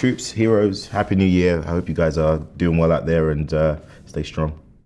troops, heroes, happy new year. I hope you guys are doing well out there and uh, stay strong.